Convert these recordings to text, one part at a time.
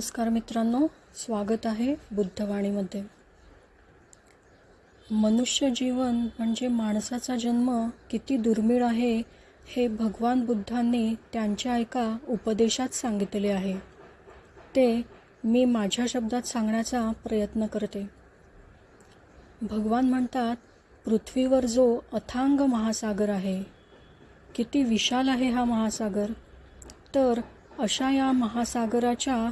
नमस्कार मित्रांनो स्वागत आहे बुद्धवाणीमध्ये. मनुष्य जीवन म्हणजे माणसाचा जन्म किती दुर्मिळ आहे हे भगवान बुद्धांनी त्यांच्या एका उपदेशात सांगितले आहे. ते मी माझ्या शब्दात सांगण्याचा प्रयत्न करते. भगवान म्हणतात पृथ्वीवर जो अथांग महासागर आहे किती विशाल आहे हा महासागर? तर अशा या महासागराच्या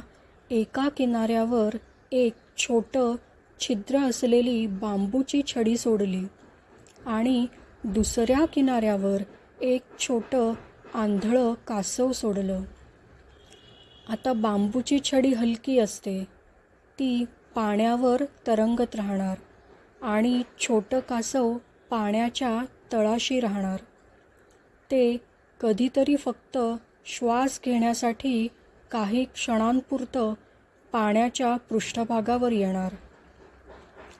एका किनाऱ्यावर एक छोटं छिद्र असलेली बांबूची छडी सोडली आणि दुसऱ्या किनाऱ्यावर एक छोटं आंधळं कासव सोडलं. आता बांबूची छडी हलकी असते. ती पाण्यावर तरंगत राहणार आणि छोटं कासव पाण्याच्या तळाशी राहणार. ते कधीतरी फक्त श्वास घेण्यासाठी काही क्षणांपुरतं पाण्याच्या पृष्ठभागावर येणार.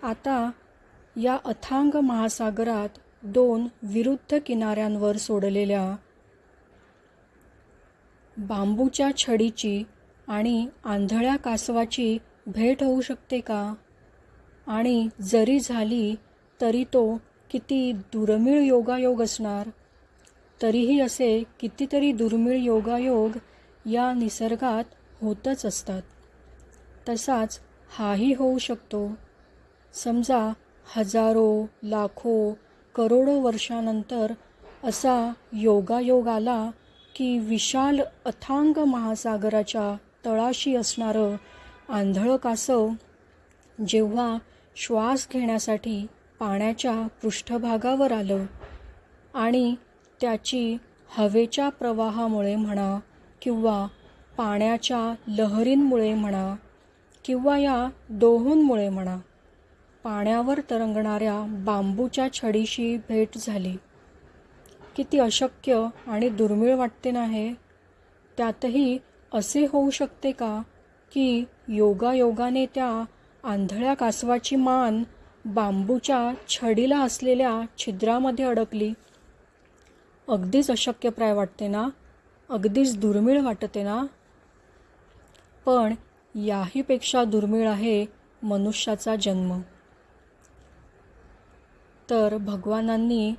आता या अथांग महासागरात दोन विरुद्ध किनाऱ्यांवर सोडलेल्या बांबूच्या छडीची आणि आंधळ्या कासवाची भेट होऊ शकते का? आणि जरी झाली तरी तो किती दुर्मिळ योगायोग असणार? तरीही असे कितीतरी दुर्मिळ योगायोग या निसर्गात होतच असतात. तसाच हाही होऊ शकतो. समजा हजारो लाखो करोडो वर्षानंतर असा योगायोग आला की विशाल अथांग महासागराच्या तळाशी असणारं आंधळं कासव जेव्हा श्वास घेण्यासाठी पाण्याच्या पृष्ठभागावर आलं आणि त्याची हवेच्या प्रवाहामुळे म्हणा किंवा पाण्याच्या लहरींमुळे म्हणा किंवा या दोहोंमुळे म्हणा पाण्यावर तरंगणाऱ्या बांबूच्या छडीशी भेट झाली. किती अशक्य आणि दुर्मिळ वाटते ना हे? त्यातही असे होऊ शकते का की योगायोगाने त्या आंधळ्या कासवाची मान बांबूच्या छडीला असलेल्या छिद्रामध्ये अडकली? अगदीच अशक्यप्राय वाटते ना? अगदीच दुर्मिळ वाटते ना? पण याहीपेक्षा दुर्मिळ आहे मनुष्याचा जन्म. तर भगवानांनी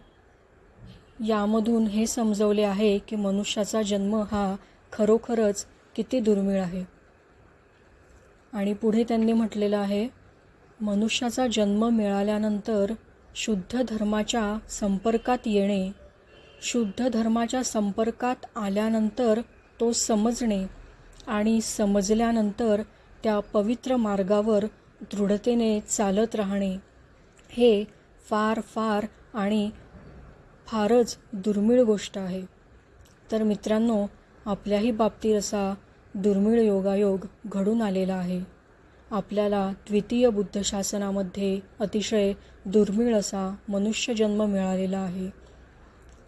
यामधून हे समजवले आहे की मनुष्याचा जन्म हा खरोखरच किती दुर्मिळ आहे. आणि पुढे त्यांनी म्हटलेलं आहे मनुष्याचा जन्म मिळाल्यानंतर शुद्ध धर्माच्या संपर्कात येणे शुद्ध धर्माच्या संपर्कात आल्यानंतर तो समजणे आणि समजल्यानंतर त्या पवित्र मार्गावर दृढतेने चालत राहणे. हे फार फार आणि फारच दुर्मिळ गोष्ट आहे. तर मित्रांनो आपल्याही बाबतीत असा दुर्मिळ योगायोग घडून आलेला आहे. आपल्याला द्वितीय बुद्ध शासनामध्ये अतिशय दुर्मिळ असा मनुष्यजन्म मिळालेला आहे.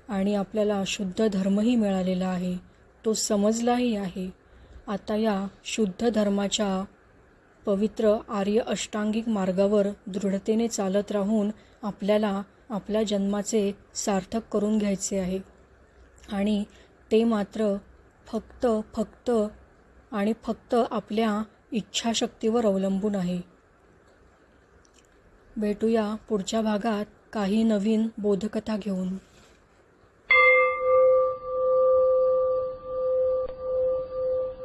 आणि आपल्याला शुद्ध धर्मही मिळालेला आहे. तो समजलाही आहे. आता या शुद्ध धर्माच्या पवित्र आर्य अष्टांगिक मार्गावर दृढतेने चालत राहून आपल्याला आपल्या जन्माचे सार्थक करून घ्यायचे आहे. आणि ते मात्र फक्त फक्त आणि फक्त आपल्या इच्छाशक्तीवर अवलंबून आहे. भेटूया पुढच्या भागात काही नवीन बोधकथा घेऊन.